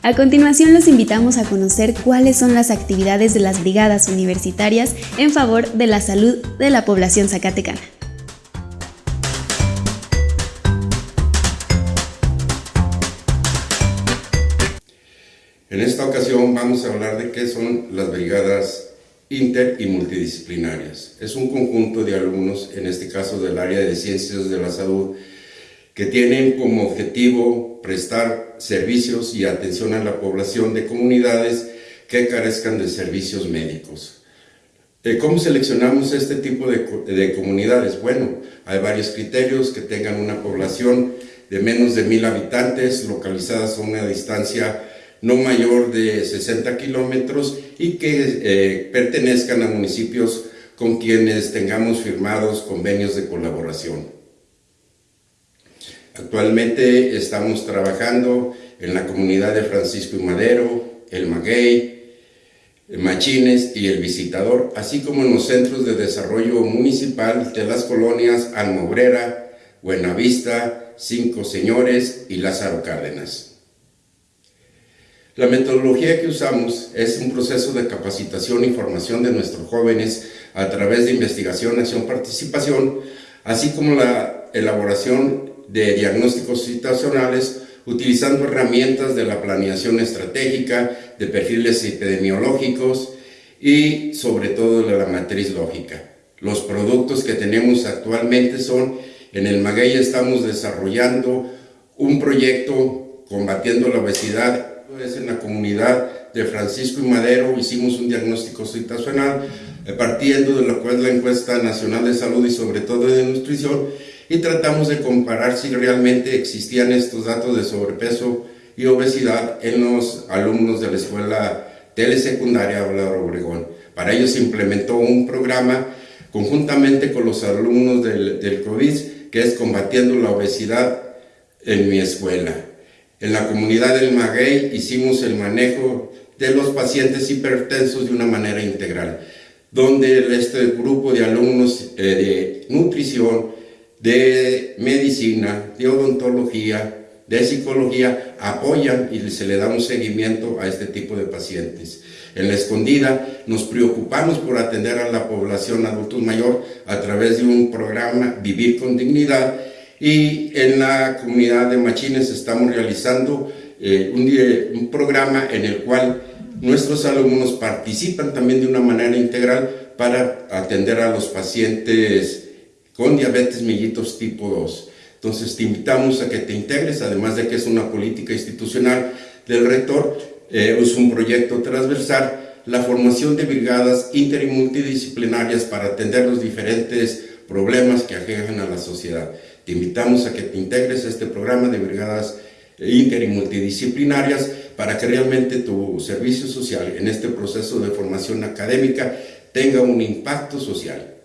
A continuación los invitamos a conocer cuáles son las actividades de las brigadas universitarias en favor de la salud de la población zacatecana. En esta ocasión vamos a hablar de qué son las brigadas inter y multidisciplinarias. Es un conjunto de alumnos, en este caso del área de ciencias de la salud, que tienen como objetivo prestar servicios y atención a la población de comunidades que carezcan de servicios médicos. Eh, ¿Cómo seleccionamos este tipo de, de, comunidades? Bueno, hay varios criterios que tengan una población de menos de mil habitantes, localizadas a una distancia no mayor de 60 kilómetros y que eh, pertenezcan a municipios con quienes tengamos firmados convenios de colaboración. Actualmente estamos trabajando en la comunidad de Francisco y Madero, El Maguey, Machines y El Visitador, así como en los centros de desarrollo municipal de las colonias Almobrera, Buenavista, Cinco Señores y Lázaro Cárdenas. La metodología que usamos es un proceso de capacitación y formación de nuestros jóvenes a través de investigación, acción, participación, así como la elaboración de diagnósticos situacionales utilizando herramientas de la planeación estratégica, de perfiles epidemiológicos y sobre todo de la matriz lógica. Los productos que tenemos actualmente son, en el Maguey estamos desarrollando un proyecto combatiendo la obesidad, es en la comunidad de Francisco y Madero, hicimos un diagnóstico situacional eh, partiendo de lo que es la encuesta nacional de salud y sobre todo de nutrición y tratamos de comparar si realmente existían estos datos de sobrepeso y obesidad en los alumnos de la escuela telesecundaria Álvaro Obregón. Para ello se implementó un programa conjuntamente con los alumnos del, del COVID, que es combatiendo la obesidad en mi escuela. En la comunidad del Maguey hicimos el manejo de los pacientes hipertensos de una manera integral, donde este grupo de alumnos eh, de nutrición de medicina, de odontología, de psicología, apoyan y se le da un seguimiento a este tipo de pacientes. En la escondida nos preocupamos por atender a la población adultos mayor a través de un programa Vivir con Dignidad y en la comunidad de Machines estamos realizando eh, un, un programa en el cual nuestros alumnos participan también de una manera integral para atender a los pacientes con diabetes mellitus tipo 2. Entonces te invitamos a que te integres, además de que es una política institucional del rector, eh, es un proyecto transversal, la formación de brigadas inter y multidisciplinarias para atender los diferentes problemas que aquejan a la sociedad. Te invitamos a que te integres a este programa de brigadas inter y multidisciplinarias para que realmente tu servicio social en este proceso de formación académica tenga un impacto social.